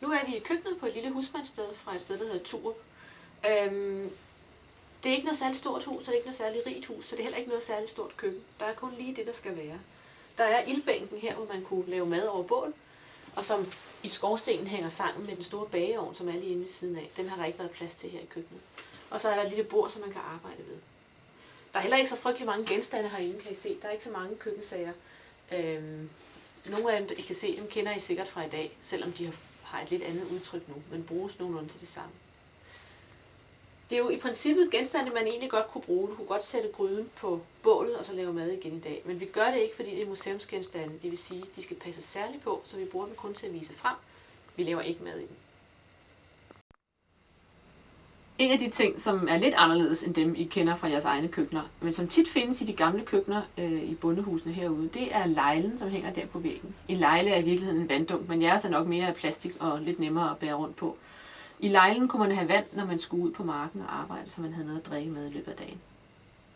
Nu er vi i køkkenet på et lille husmandssted fra et sted, der hedder Turup. Øhm, det er ikke noget særligt stort hus, og det er ikke noget særligt rigt hus, så det er heller ikke noget særligt stort køkken. Der er kun lige det, der skal være. Der er ildbænken her, hvor man kunne lave mad over bål, og som i skorstenen hænger sammen med den store bageovn, som er lige inde ved siden af. Den har der ikke været plads til her i køkkenet. Og så er der et lille bord, som man kan arbejde ved. Der er heller ikke så frygtelig mange genstande herinde, kan I se. Der er ikke så mange køkkensager. Øhm, nogle af dem, I kan se, dem kender I sikkert fra i dag, selvom de har har et lidt andet udtryk nu, men bruges nogenlunde til det samme. Det er jo i princippet genstande, man egentlig godt kunne bruge. Du kunne godt sætte gryden på bålet og så lave mad igen i dag. Men vi gør det ikke, fordi det er museumsgenstande. Det vil sige, at de skal passe særligt på, så vi bruger dem kun til at vise frem. Vi laver ikke mad i dem. En af de ting, som er lidt anderledes end dem, I kender fra jeres egne køkkener, men som tit findes i de gamle køkkener øh, i bondehusene herude, det er lejlen, som hænger der på væggen. En lejle er i virkeligheden en vanddunk, men jeres er nok mere af plastik og lidt nemmere at bære rundt på. I lejlen kunne man have vand, når man skulle ud på marken og arbejde, så man havde noget at drikke med i løbet af dagen.